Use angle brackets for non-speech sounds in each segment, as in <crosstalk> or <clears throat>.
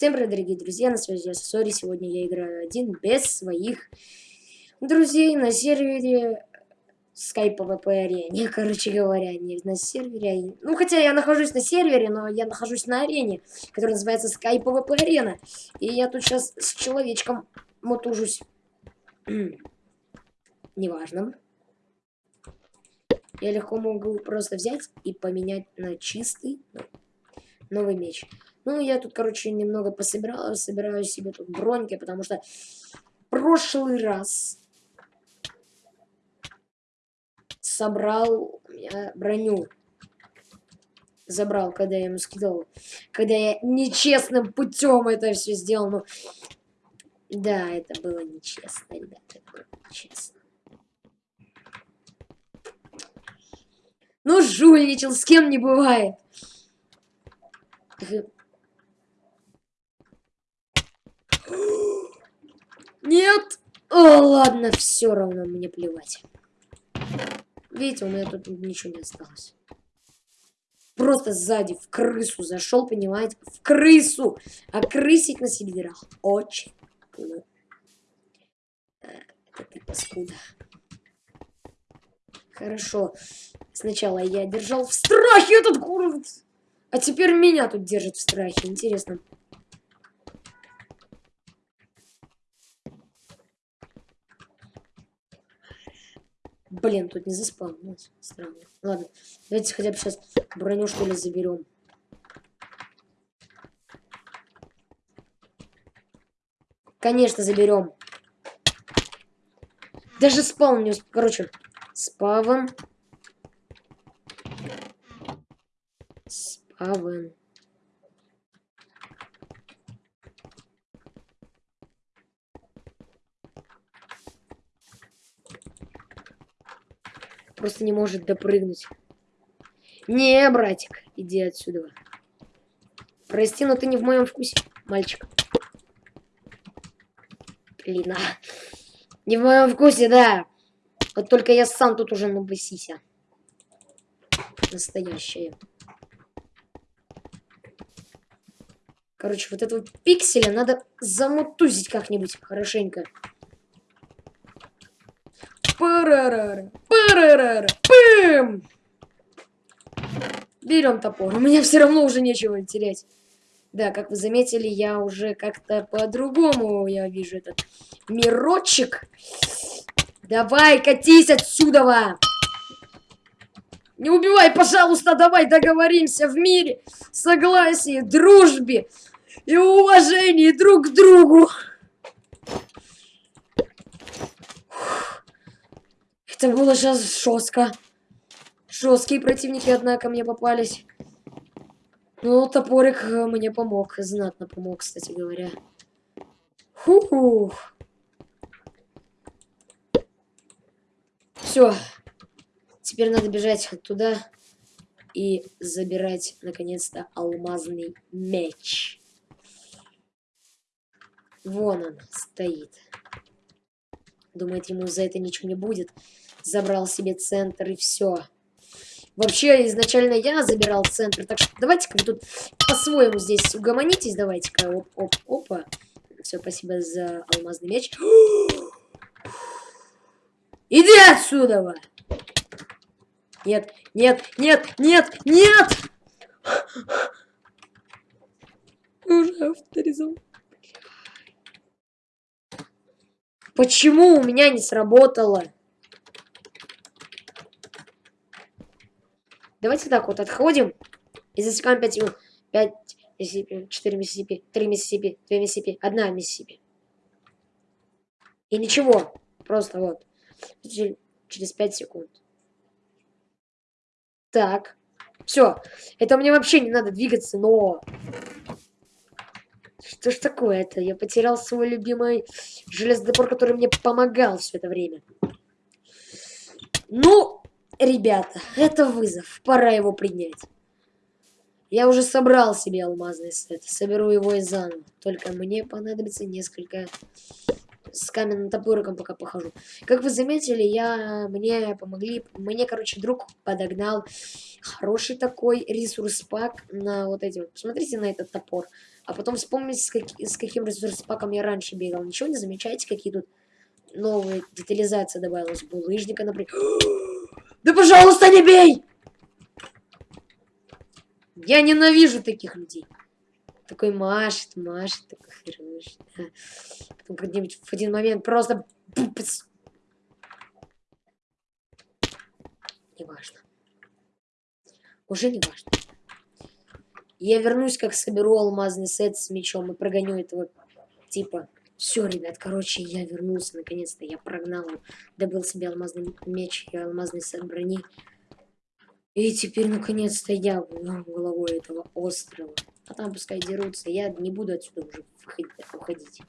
Всем привет, дорогие друзья, на связи я Сори. Сегодня я играю один, без своих друзей на сервере Skype PvP арене. Короче говоря, не на сервере. А ну, хотя я нахожусь на сервере, но я нахожусь на арене, которая называется Skype PvP арена. И я тут сейчас с человечком мотужусь. <clears throat> Неважно. Я легко могу просто взять и поменять на чистый новый меч. Ну, я тут, короче, немного пособирал, собираю себе тут броньки, потому что прошлый раз собрал я броню. Забрал, когда я ему скидывал. Когда я нечестным путем это все сделал. Ну, да, это было нечестно, ребята. Это было нечестно. Ну, жульничал, с кем не бывает. Нет! О, ладно, все равно мне плевать. Видите, у меня тут ничего не осталось. Просто сзади в крысу зашел, понимаете? В крысу! А крысить на серверах очень ну, это ты паскуда. Хорошо. Сначала я держал в страхе этот город. А теперь меня тут держит в страхе. Интересно. Блин, тут не заспавнилось. Странно. Ладно, давайте хотя бы сейчас броню, что ли, заберем. Конечно, заберем. Даже спаун не... Короче, спавн. Спавн. Просто не может допрыгнуть. Не, братик, иди отсюда. Прости, но ты не в моем вкусе, мальчик. Блин, а. Не в моем вкусе, да. Вот только я сам тут уже набысися. Настоящая. Короче, вот этого пикселя надо замутузить как-нибудь хорошенько. Парарара, парарара, пым! Берем топор. У меня все равно уже нечего терять. Да, как вы заметили, я уже как-то по-другому, я вижу этот мирочек. Давай, катись отсюда! Не убивай, пожалуйста, давай договоримся в мире, согласии, дружбе и уважении друг к другу. Это было сейчас жестко. Жесткие противники, однако, мне попались. Ну, топорик э, мне помог. Знатно помог, кстати говоря. Фу-ху. Все. Теперь надо бежать туда и забирать, наконец-то, алмазный меч. Вон он стоит. Думает, ему за это ничего не будет забрал себе центр и все. Вообще, изначально я забирал центр, так что давайте-ка вы тут по-своему здесь угомонитесь, давайте-ка, оп, оп, опа. Все, спасибо за алмазный меч. <gasps> Иди отсюда! Нет, нет, нет, нет, нет! <laughs> Уже авторизовал. Почему у меня не сработало? Давайте так вот отходим и засекаем 5 минут. 5 Миссисипи, 4 Миссисипи, 3 Миссисипи, 2 Миссисипи, 1 Миссисипи. И ничего. Просто вот. Через 5 секунд. Так. Все. Это мне вообще не надо двигаться, но... Что ж такое-то? Я потерял свой любимый железный топор, который мне помогал все это время. Ну, Ребята, это вызов. Пора его принять. Я уже собрал себе алмазный сет. Соберу его из заново. Только мне понадобится несколько... С каменным топориком пока похожу. Как вы заметили, я... Мне помогли... Мне, короче, друг подогнал хороший такой ресурс пак на вот эти вот. Посмотрите на этот топор. А потом вспомнить, с, как, с каким ресурс-паком я раньше бегал. Ничего не замечаете, какие тут новые детализации добавилась? Булыжника, например. Да пожалуйста, не бей! Я ненавижу таких людей. Такой машет, машет, такой хороший. Потом как-нибудь в один момент просто... Неважно. Уже не важно. Я вернусь, как соберу алмазный сет с мечом и прогоню этого типа. Все, ребят, короче, я вернулся наконец-то. Я прогнал, добыл себе алмазный меч и алмазный сет брони. И теперь, наконец-то, я головой этого острова. А там пускай дерутся. Я не буду отсюда уже уходить.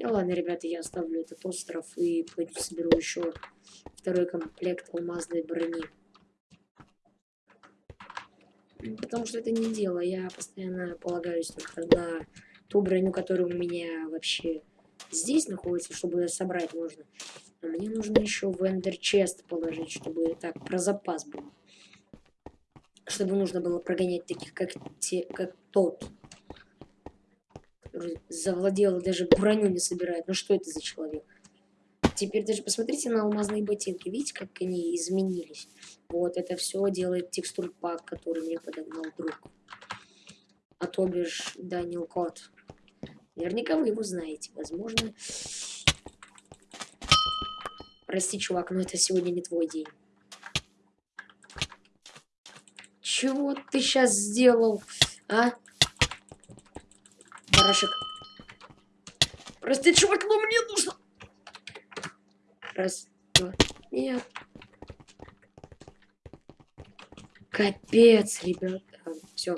Ну ладно, ребята, я оставлю этот остров и пойду соберу еще второй комплект алмазной брони. Потому что это не дело. Я постоянно полагаюсь только на ту броню, которая у меня вообще здесь находится, чтобы собрать можно. Но мне нужно еще в Эндер Чест положить, чтобы так про запас был. Чтобы нужно было прогонять таких, как, те, как тот завладела, даже броню не собирает. Ну что это за человек? Теперь даже посмотрите на алмазные ботинки. Видите, как они изменились? Вот, это все делает текстур пак, который мне подогнал друг. А то бишь Данил Кот. Наверняка вы его знаете. Возможно... Прости, чувак, но это сегодня не твой день. Чего ты сейчас сделал, а? Барашек. Прости, чувак, но мне нужно. Раз, два, нет. Капец, ребята. Все.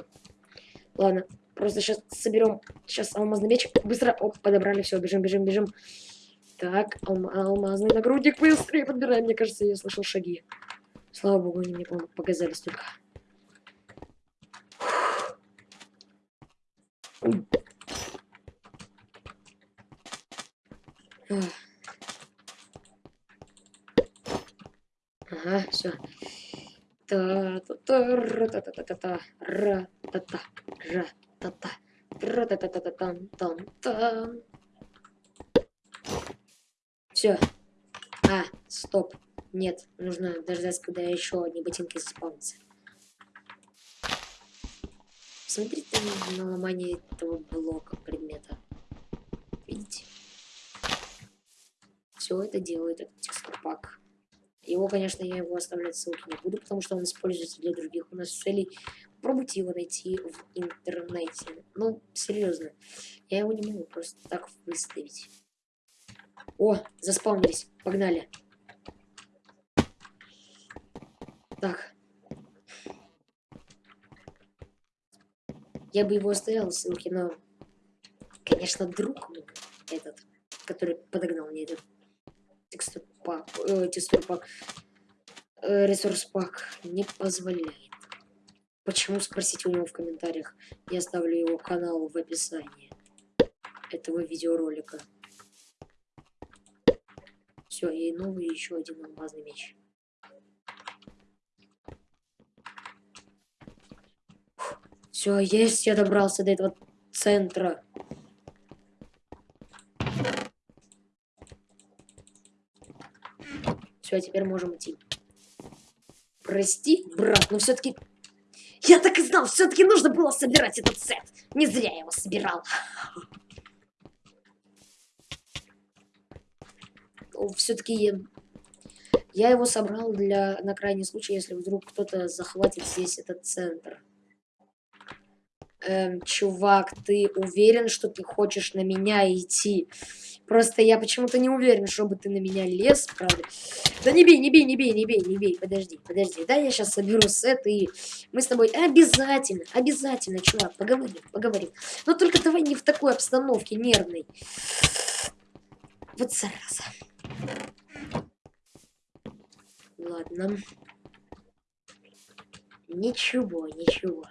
Ладно, просто сейчас соберем. Сейчас алмазный меч. Быстро. Оп, подобрали. Все, бежим, бежим, бежим. Так, алм алмазный нагрудник. Быстрее подбираем. Мне кажется, я слышал шаги. Слава богу, они мне показались только. Ага, все. та та та ра та та та та та та та ра та та ра та та та та там там там Все. А, стоп. Нет, нужно дождаться, когда еще одни ботинки заспавнятся. Смотрите на ломание этого блока предмета. Видите? Все это делает этот текстурпак. Его, конечно, я его оставлять ссылки не буду, потому что он используется для других у нас целей. Попробуйте его найти в интернете. Ну, серьезно. Я его не могу просто так выставить. О, заспавнились. Погнали. Так. Я бы его оставил ссылки, но... Конечно, друг этот, который подогнал мне этот текстур пак, э, текстур пак, э, ресурс пак не позволяет. Почему, спросите у него в комментариях. Я оставлю его канал в описании этого видеоролика. Все, и новый еще один алмазный меч. Все, есть, я добрался до этого центра. Все, а теперь можем идти. Прости, брат, но все-таки... Я так и знал, все-таки нужно было собирать этот сет. Не зря я его собирал. Все-таки я... его собрал для на крайний случай, если вдруг кто-то захватит здесь этот центр. Эм, чувак, ты уверен, что ты хочешь на меня идти? Просто я почему-то не уверен, чтобы ты на меня лез, правда. Да не бей, не бей, не бей, не бей, не бей. Подожди, подожди. Да, я сейчас соберу сет, и мы с тобой обязательно, обязательно, чувак, поговорим, поговорим. Но только давай не в такой обстановке нервной. Вот зараза. Ладно. Ничего, ничего.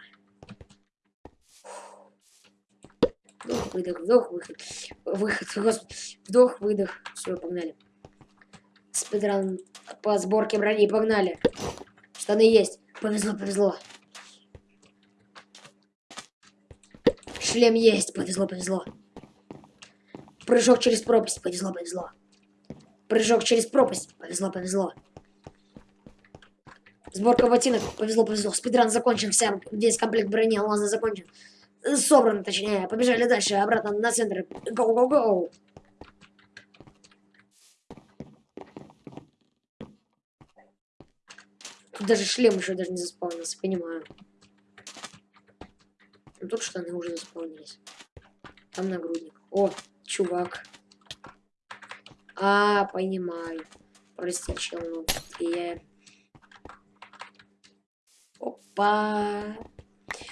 Вдох, выдох, вдох, выход. Выход, господи. Вдох, выдох. Все, погнали. Спидран по сборке брони, погнали. Штаны есть. Повезло, повезло. Шлем есть, повезло, повезло. Прыжок через пропасть, повезло, повезло. Прыжок через пропасть, повезло, повезло. Сборка ботинок, повезло, повезло. Спидран закончен, вся, весь комплект брони алмаза закончен. Собран, точнее. Побежали дальше, обратно на центр. Гоу-гоу-гоу. Тут даже шлем еще даже не заспавнился, понимаю. Ну тут штаны уже заспавнились. Там нагрудник. О, чувак. А, понимаю. Прости, чел, ну, я... Опа.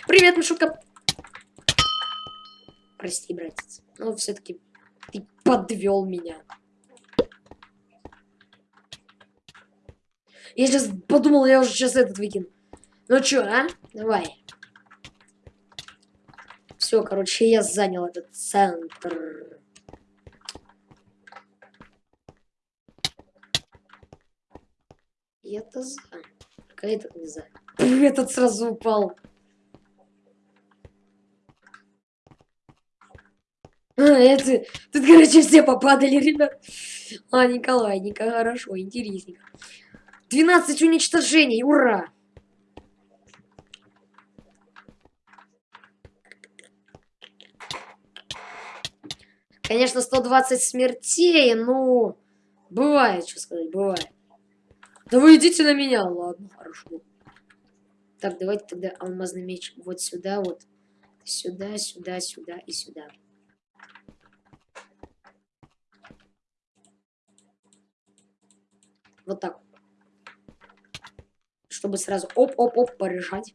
Привет, Мишутка. Прости, братец. Но все-таки ты подвел меня. Я сейчас подумал, я уже сейчас этот выкину. Ну чё, а? Давай. Все, короче, я занял этот центр. Я-то за. Только этот не за. Этот сразу упал. Это... Тут, короче, все попадали, ребят. А, Николай, Николай, хорошо, интересненько. 12 уничтожений, ура! Конечно, 120 смертей, ну... Бывает, что сказать, бывает. Да вы идите на меня, ладно, хорошо. Так, давайте тогда алмазный меч вот сюда, вот. Сюда, сюда, сюда и сюда. Вот так. Чтобы сразу оп-оп-оп порешать.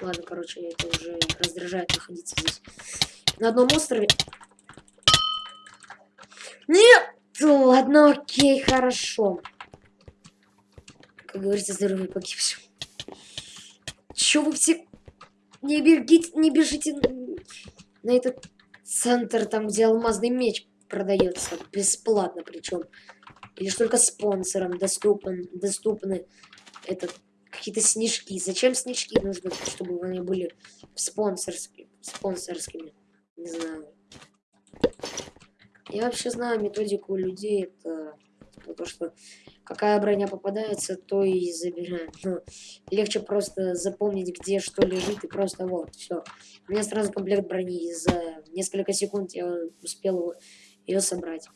Ладно, короче, это уже раздражает находиться здесь. На одном острове. Нет! Ладно, окей, хорошо. Как говорится, здоровье погибшим. Чё вы все... Не бегите, не бежите на этот центр, там, где алмазный меч продается. Бесплатно причем. Или же только спонсорам доступен, доступны этот какие-то снежки. Зачем снежки нужно, чтобы они были спонсорскими? спонсорскими? Не знаю. Я вообще знаю методику людей. Это то, что какая броня попадается, то и забираем. Но легче просто запомнить, где что лежит, и просто вот, все. У меня сразу комплект брони. За несколько секунд я успел ее собрать.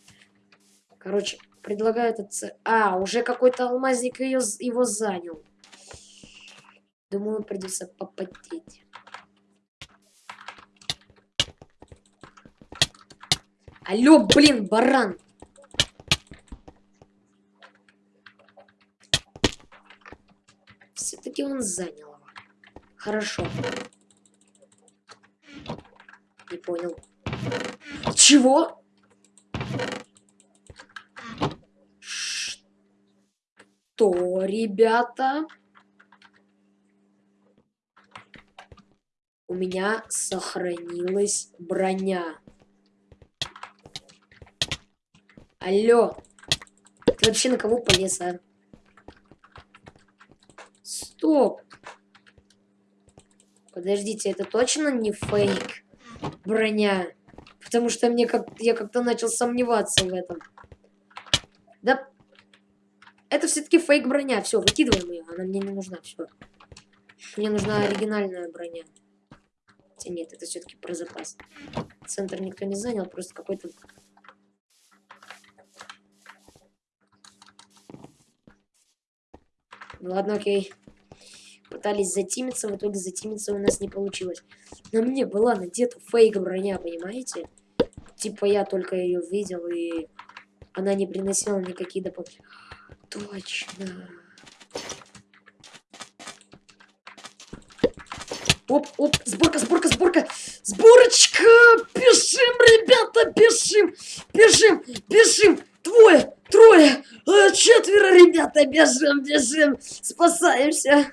Короче, предлагаю этот... А, уже какой-то алмазник ее, его занял. Думаю, придется попотеть. Алло, блин, баран! Все-таки он занял его. Хорошо. Не понял. Чего? Что, ребята? у меня сохранилась броня. Алло. Ты вообще на кого полез, а? Стоп. Подождите, это точно не фейк броня? Потому что мне как я как-то начал сомневаться в этом. Да, это все-таки фейк броня. Все, выкидываем ее. Она мне не нужна. Все. Мне нужна оригинальная броня. Хотя нет, это все-таки про запас. Центр никто не занял, просто какой-то... Ладно, окей. Пытались затимиться, в итоге затимиться у нас не получилось. На мне была надета фейк броня, понимаете? Типа я только ее видел, и она не приносила никакие дополнительные... Точно. Оп, оп, сборка, сборка, сборка. Сборочка! Бежим, ребята, бежим, бежим, бежим. Двое, трое. А, четверо, ребята, бежим, бежим, спасаемся.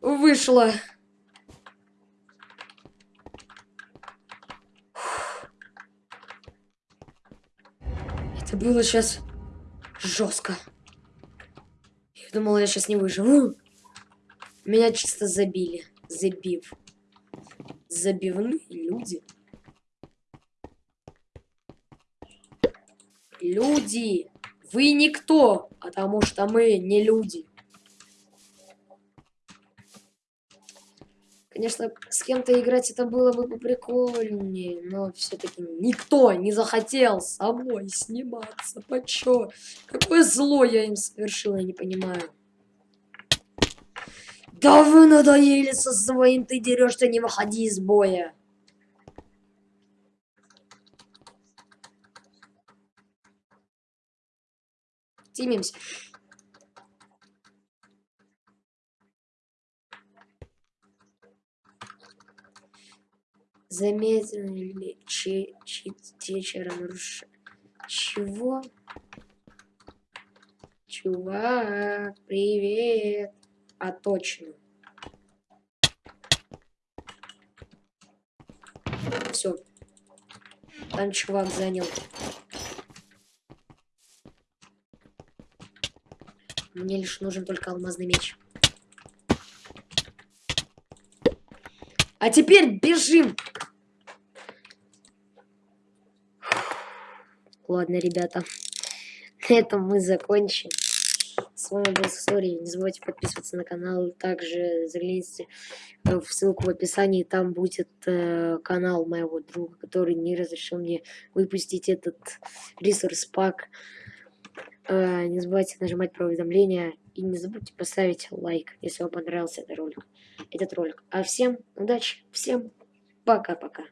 Вышло. Это было сейчас жестко. Я думала, я сейчас не выживу. Меня чисто забили. Забив. Забивные люди. Люди. Вы никто, потому что мы не люди. Конечно, с кем-то играть это было бы поприкольнее, но все-таки никто не захотел самой сниматься. Почё? Какое зло я им совершил, я не понимаю. Да вы надоели со своим, ты дерешься, не выходи из боя. Тимимся. Заметили ли че, че, вечером руш... Чего? Чувак, привет. А точно. Все. Там чувак занял. Мне лишь нужен только алмазный меч. А теперь бежим! Ладно, ребята. <laughs> На этом мы закончим. С вами был Сори. Не забывайте подписываться на канал. Также загляните в ссылку в описании. Там будет э, канал моего друга, который не разрешил мне выпустить этот ресурс пак. Э, не забывайте нажимать про уведомления. И не забудьте поставить лайк, если вам понравился этот ролик. Этот ролик. А всем удачи, всем пока-пока.